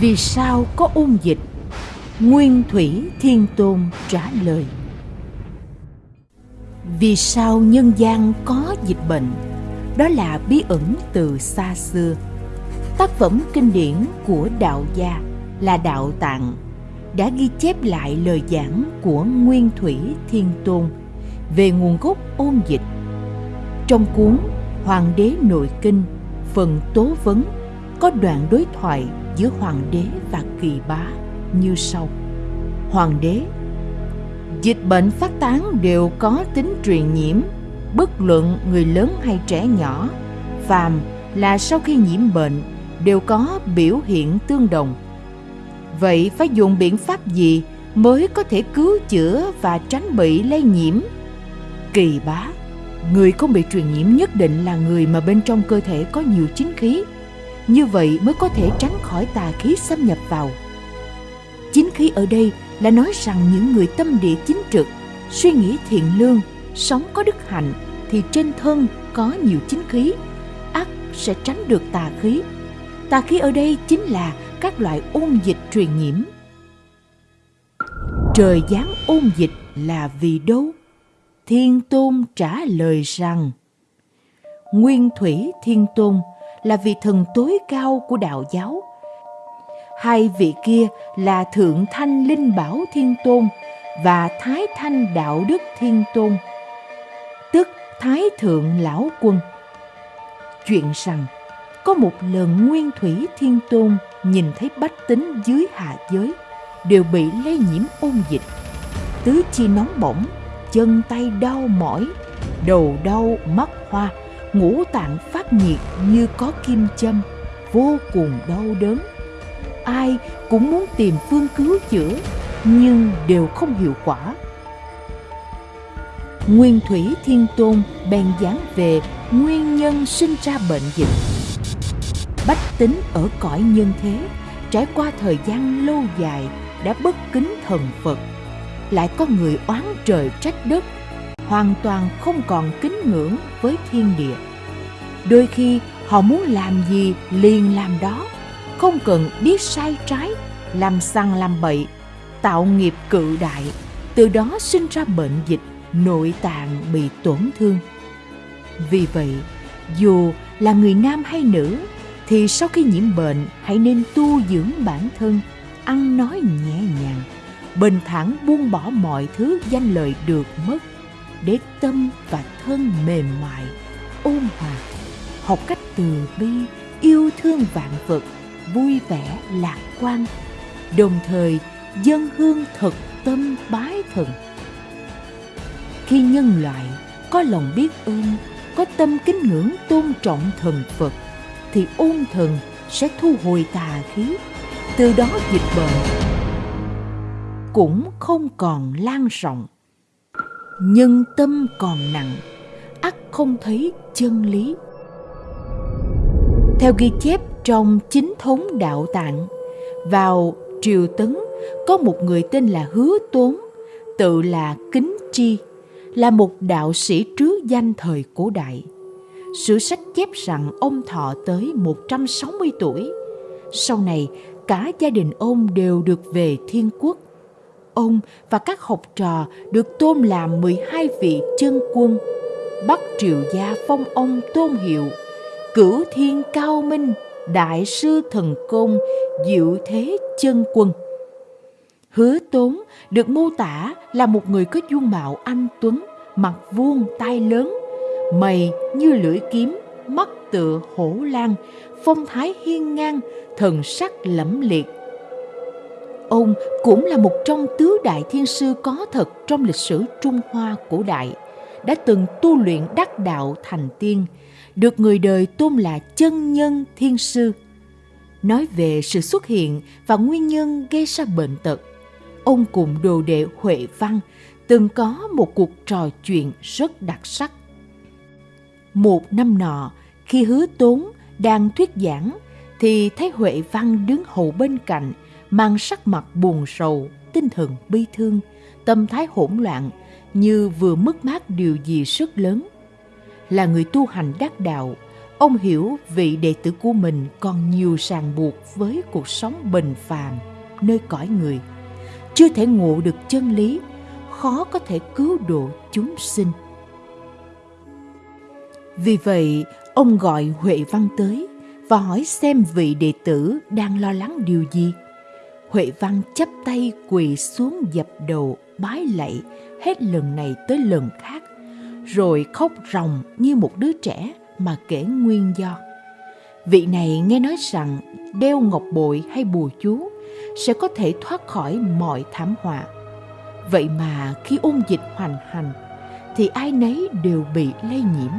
Vì sao có ôn dịch? Nguyên Thủy Thiên Tôn trả lời Vì sao nhân gian có dịch bệnh? Đó là bí ẩn từ xa xưa Tác phẩm kinh điển của đạo gia là Đạo Tạng đã ghi chép lại lời giảng của Nguyên Thủy Thiên Tôn về nguồn gốc ôn dịch. Trong cuốn Hoàng đế nội kinh, phần tố vấn có đoạn đối thoại giữa hoàng đế và kỳ bá như sau. Hoàng đế Dịch bệnh phát tán đều có tính truyền nhiễm, bất luận người lớn hay trẻ nhỏ, phàm là sau khi nhiễm bệnh đều có biểu hiện tương đồng. Vậy phải dùng biện pháp gì mới có thể cứu chữa và tránh bị lây nhiễm? Kỳ bá, người không bị truyền nhiễm nhất định là người mà bên trong cơ thể có nhiều chính khí. Như vậy mới có thể tránh khỏi tà khí xâm nhập vào. Chính khí ở đây là nói rằng những người tâm địa chính trực, suy nghĩ thiện lương, sống có đức hạnh thì trên thân có nhiều chính khí, ác sẽ tránh được tà khí Tà khí ở đây chính là các loại ôn dịch truyền nhiễm. Trời giáng ôn dịch là vì đâu? Thiên Tôn trả lời rằng Nguyên Thủy Thiên Tôn là vị thần tối cao của đạo giáo. Hai vị kia là Thượng Thanh Linh Bảo Thiên Tôn và Thái Thanh Đạo Đức Thiên Tôn, tức Thái Thượng Lão Quân. Chuyện rằng có một lần Nguyên Thủy Thiên Tôn nhìn thấy bách tính dưới hạ giới đều bị lây nhiễm ôn dịch. Tứ chi nóng bỏng, chân tay đau mỏi, đầu đau, mắt hoa, ngũ tạng phát nhiệt như có kim châm, vô cùng đau đớn. Ai cũng muốn tìm phương cứu chữa, nhưng đều không hiệu quả. Nguyên Thủy Thiên Tôn bèn giảng về nguyên nhân sinh ra bệnh dịch bách tính ở cõi nhân thế trải qua thời gian lâu dài đã bất kính thần phật lại có người oán trời trách đất hoàn toàn không còn kính ngưỡng với thiên địa. Đôi khi, họ muốn làm gì liền làm đó. Không cần biết sai trái, làm sằng làm bậy, tạo nghiệp cự đại. Từ đó sinh ra bệnh dịch, nội tạng bị tổn thương. Vì vậy, dù là người nam hay nữ, thì sau khi nhiễm bệnh, hãy nên tu dưỡng bản thân, ăn nói nhẹ nhàng, bình thản buông bỏ mọi thứ danh lợi được mất để tâm và thân mềm mại, ôn hòa, học cách từ bi, yêu thương vạn vật, vui vẻ, lạc quan, đồng thời dân hương thật tâm bái thần. Khi nhân loại có lòng biết ơn, có tâm kính ngưỡng tôn trọng thần phật, thì ôn thần sẽ thu hồi tà khí. Từ đó dịch bệnh cũng không còn lan rộng nhưng tâm còn nặng ắt không thấy chân lý theo ghi chép trong chính thống đạo tạng vào triều tấn có một người tên là hứa tốn tự là kính tri là một đạo sĩ trứ danh thời cổ đại Sử sách chép rằng ông thọ tới 160 tuổi. Sau này, cả gia đình ông đều được về thiên quốc. Ông và các học trò được tôn làm 12 vị chân quân. Bắc triều gia phong ông tôn hiệu, cửu thiên cao minh, đại sư thần công, diệu thế chân quân. Hứa tốn được mô tả là một người có dung mạo anh tuấn, mặt vuông tai lớn, mày như lưỡi kiếm mắt tựa hổ lan phong thái hiên ngang thần sắc lẫm liệt ông cũng là một trong tứ đại thiên sư có thật trong lịch sử trung hoa cổ đại đã từng tu luyện đắc đạo thành tiên được người đời tôn là chân nhân thiên sư. Nói về sự xuất hiện và nguyên nhân gây ra bệnh tật ông cùng đồ đệ huệ văn từng có một cuộc trò chuyện rất đặc sắc. Một năm nọ, khi hứa tốn đang thuyết giảng, thì thấy Huệ Văn đứng hầu bên cạnh, mang sắc mặt buồn sầu, tinh thần bi thương, tâm thái hỗn loạn, như vừa mất mát điều gì rất lớn. Là người tu hành đắc đạo, ông hiểu vị đệ tử của mình còn nhiều ràng buộc với cuộc sống bình phàm nơi cõi người. Chưa thể ngộ được chân lý khó có thể cứu độ chúng sinh. Vì vậy ông gọi huệ văn tới và hỏi xem vị đệ tử đang lo lắng điều gì huệ văn chắp tay quỳ xuống dập đầu bái lạy hết lần này tới lần khác rồi khóc ròng như một đứa trẻ mà kể nguyên do. Vị này nghe nói rằng đeo ngọc bội hay bùa chú sẽ có thể thoát khỏi mọi thảm họa. Vậy mà khi ôn dịch hoành hành thì ai nấy đều bị lây nhiễm.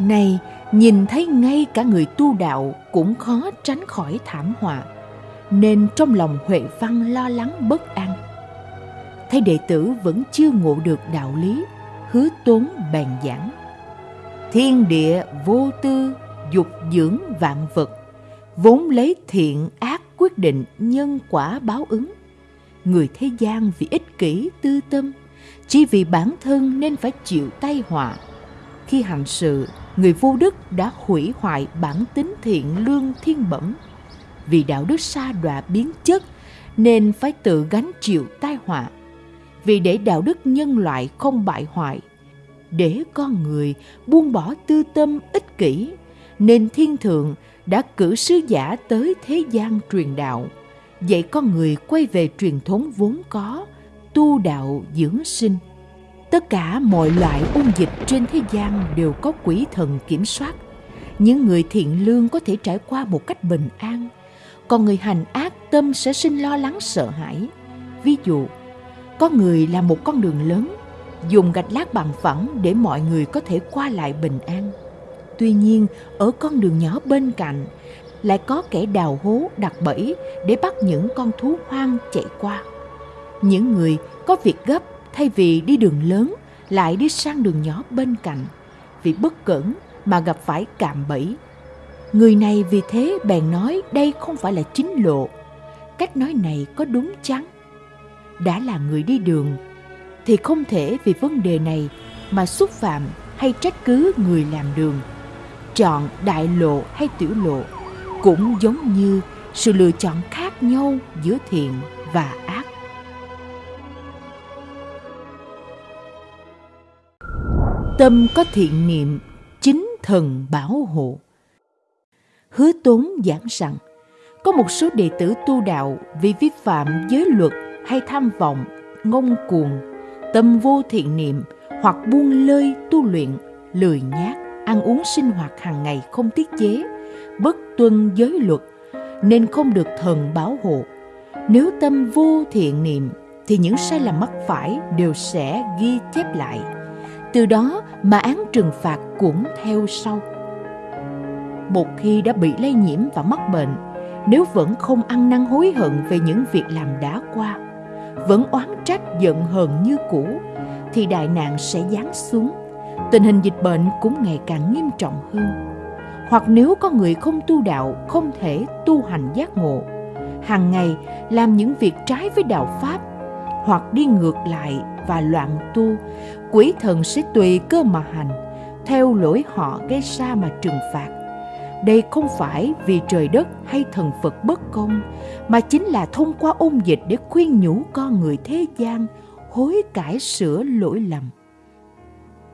Này, nhìn thấy ngay cả người tu đạo cũng khó tránh khỏi thảm họa, nên trong lòng Huệ Văn lo lắng bất an. Thấy đệ tử vẫn chưa ngộ được đạo lý, hứa tốn bèn giảng. Thiên địa vô tư dục dưỡng vạn vật vốn lấy thiện ác quyết định nhân quả báo ứng. Người thế gian vì ích kỷ tư tâm chỉ vì bản thân nên phải chịu tai họa. Khi hành sự người vô đức đã hủy hoại bản tính thiện lương thiên bẩm vì đạo đức sa đọa biến chất, nên phải tự gánh chịu tai họa. Vì để đạo đức nhân loại không bại hoại, để con người buông bỏ tư tâm ích kỷ, nên thiên thượng đã cử sứ giả tới thế gian truyền đạo. Dạy con người quay về truyền thống vốn có, tu đạo dưỡng sinh. Tất cả mọi loại ôn dịch trên thế gian đều có quỷ thần kiểm soát. Những người thiện lương có thể trải qua một cách bình an còn người hành ác tâm sẽ sinh lo lắng sợ hãi ví dụ có người làm một con đường lớn dùng gạch lát bằng phẳng để mọi người có thể qua lại bình an. Tuy nhiên, ở con đường nhỏ bên cạnh lại có kẻ đào hố đặt bẫy để bắt những con thú hoang chạy qua. Những người có việc gấp thay vì đi đường lớn lại đi sang đường nhỏ bên cạnh vì bất cẩn mà gặp phải cạm bẫy. Người này vì thế bèn nói đây không phải là chính lộ. Cách nói này có đúng chăng? Đã là người đi đường, thì không thể vì vấn đề này mà xúc phạm hay trách cứ người làm đường chọn đại lộ hay tiểu lộ cũng giống như sự lựa chọn khác nhau giữa thiện và ác tâm có thiện niệm, chính thần bảo hộ hứa tốn giảng rằng có một số đệ tử tu đạo vì vi phạm giới luật hay tham vọng ngông cuồng tâm vô thiện niệm hoặc buông lơi tu luyện, lười nhác, ăn uống sinh hoạt hàng ngày không tiết chế, bất tuân giới luật nên không được thần bảo hộ. Nếu tâm vô thiện niệm thì những sai lầm mắc phải đều sẽ ghi chép lại. Từ đó mà án trừng phạt cũng theo sau. Một khi đã bị lây nhiễm và mắc bệnh, nếu vẫn không ăn năn hối hận về những việc làm đã qua, vẫn oán trách giận hờn như cũ thì đại nạn sẽ giáng xuống tình hình dịch bệnh cũng ngày càng nghiêm trọng hơn. Hoặc nếu có người không tu đạo không thể tu hành giác ngộ hàng ngày làm những việc trái với đạo pháp hoặc đi ngược lại và loạn tu quỷ thần sẽ tùy cơ mà hành theo lỗi họ gây ra mà trừng phạt đây không phải vì trời đất hay thần Phật bất công, mà chính là thông qua ôn dịch để khuyên nhủ con người thế gian hối cải sửa lỗi lầm.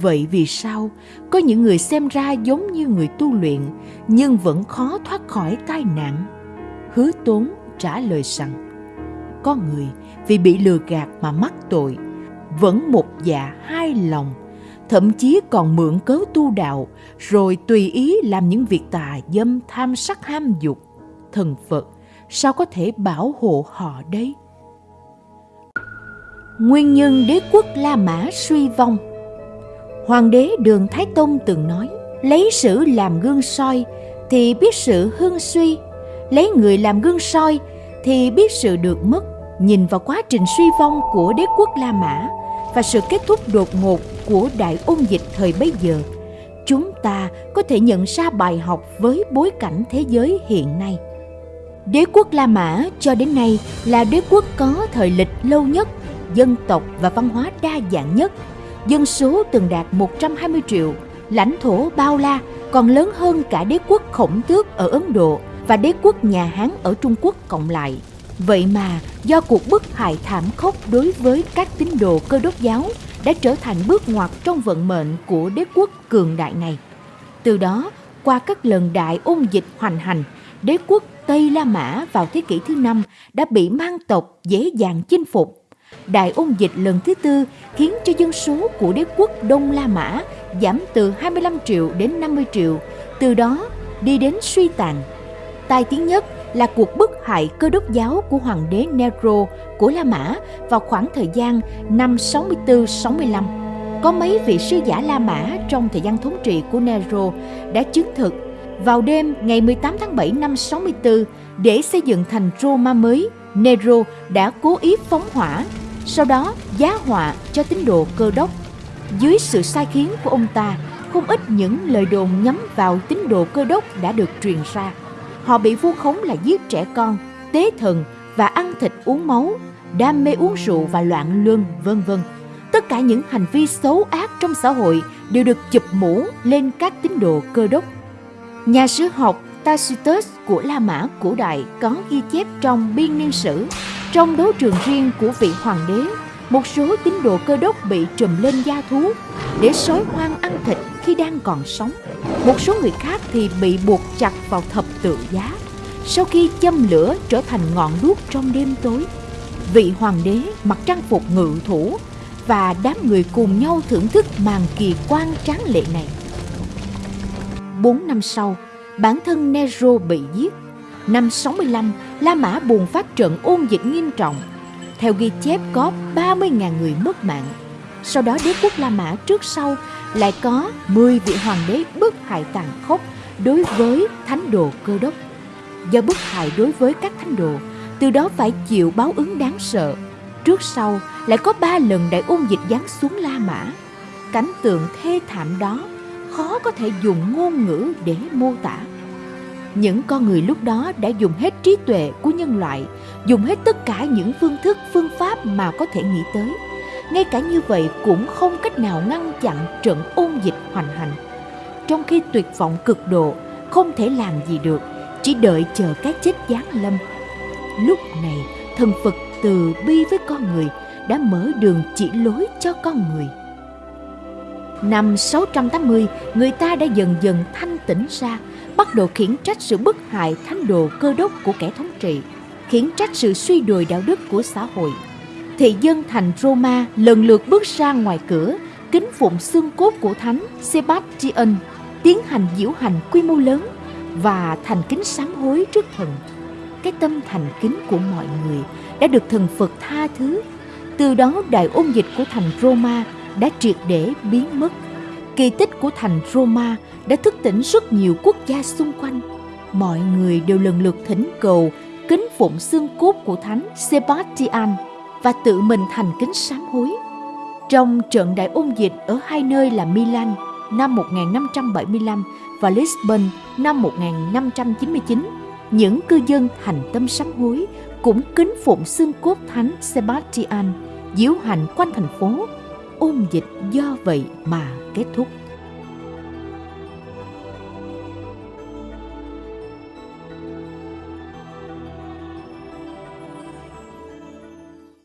Vậy vì sao có những người xem ra giống như người tu luyện nhưng vẫn khó thoát khỏi tai nạn? Hứa tốn trả lời rằng, có người vì bị lừa gạt mà mắc tội, vẫn một dạ hai lòng thậm chí còn mượn cớ tu đạo, rồi tùy ý làm những việc tà dâm, tham sắc, ham dục. Thần phật, sao có thể bảo hộ họ đây nguyên nhân đế quốc la mã suy vong. Hoàng đế đường thái tông từng nói, lấy sử làm gương soi thì biết sự hưng suy, lấy người làm gương soi thì biết sự được mất. Nhìn vào quá trình suy vong của đế quốc la mã và sự kết thúc đột ngột của đại ôn dịch thời bấy giờ, chúng ta có thể nhận ra bài học với bối cảnh thế giới hiện nay đế quốc la mã cho đến nay là đế quốc có thời lịch lâu nhất, dân tộc và văn hóa đa dạng nhất dân số từng đạt 120 triệu, lãnh thổ bao la, còn lớn hơn cả đế quốc khổng tước ở Ấn Độ và đế quốc nhà Hán ở Trung Quốc cộng lại. Vậy mà do cuộc bức hại thảm khốc đối với các tín đồ cơ đốc giáo đã trở thành bước ngoặt trong vận mệnh của đế quốc cường đại này. Từ đó, qua các lần đại ôn dịch hoành hành, đế quốc Tây La Mã vào thế kỷ thứ năm đã bị mang tộc dễ dàng chinh phục. Đại ôn dịch lần thứ tư khiến cho dân số của đế quốc Đông La Mã giảm từ 25 triệu đến 50 triệu, từ đó đi đến suy tàn. Tai tiếng nhất là cuộc bức hại cơ đốc giáo của hoàng đế Nero của La Mã vào khoảng thời gian năm 64-65. Có mấy vị sứ giả La Mã trong thời gian thống trị của Nero đã chứng thực vào đêm ngày 18 tháng 7 năm 64 để xây dựng thành Roma mới, Nero đã cố ý phóng hỏa, sau đó giá họa cho tín đồ cơ đốc. Dưới sự sai khiến của ông ta, không ít những lời đồn nhắm vào tín đồ cơ đốc đã được truyền ra. Họ bị vu khống là giết trẻ con, tế thần và ăn thịt uống máu, đam mê uống rượu và loạn luân, vân vân. Tất cả những hành vi xấu ác trong xã hội đều được chụp mũ lên các tín đồ cơ đốc. Nhà sử học Tacitus của La Mã cổ đại có ghi chép trong biên niên sử, trong đấu trường riêng của vị hoàng đế, một số tín đồ cơ đốc bị trùm lên da thú để sói hoang ăn thịt khi đang còn sống. Một số người khác thì bị buộc chặt vào thập tự giá sau khi châm lửa trở thành ngọn đuốc trong đêm tối. Vị hoàng đế mặc trang phục ngự thủ và đám người cùng nhau thưởng thức màn kỳ quan tráng lệ này. Bốn năm sau, bản thân Nero bị giết. Năm 65, La Mã bùng phát trận ôn dịch nghiêm trọng. Theo ghi chép có 30.000 người mất mạng. Sau đó đế quốc La Mã trước sau lại có 10 vị hoàng đế bức hại tàn khốc đối với thánh đồ cơ đốc. Do bức hại đối với các thánh đồ, từ đó phải chịu báo ứng đáng sợ. Trước sau lại có ba lần đại ôn dịch giáng xuống La Mã. Cảnh tượng thê thảm đó khó có thể dùng ngôn ngữ để mô tả. Những con người lúc đó đã dùng hết trí tuệ của nhân loại, dùng hết tất cả những phương thức, phương pháp mà có thể nghĩ tới – ngay cả như vậy cũng không cách nào ngăn chặn trận ôn dịch hoành hành. Trong khi tuyệt vọng cực độ, không thể làm gì được, chỉ đợi chờ cái chết giáng lâm. Lúc này, thần Phật từ bi với con người đã mở đường chỉ lối cho con người. Năm 680, người ta đã dần dần thanh tỉnh ra, bắt đầu khiển trách sự bức hại thánh đồ cơ đốc của kẻ thống trị, khiển trách sự suy đồi đạo đức của xã hội – thị dân thành Roma lần lượt bước ra ngoài cửa, kính phụng xương cốt của thánh Sebastian, tiến hành diễu hành quy mô lớn và thành kính sám hối trước thần. Cái tâm thành kính của mọi người đã được thần Phật tha thứ. Từ đó đại ôn dịch của thành Roma đã triệt để biến mất. Kỳ tích của thành Roma đã thức tỉnh rất nhiều quốc gia xung quanh. Mọi người đều lần lượt thỉnh cầu kính phụng xương cốt của thánh Sebastian và tự mình thành kính sám hối. Trong trận đại ôn dịch ở hai nơi là Milan năm 1575 và Lisbon năm 1599, những cư dân thành tâm sám hối cũng kính phụng xương cốt thánh Sebastian, diễu hành quanh thành phố. Ôn dịch do vậy mà kết thúc.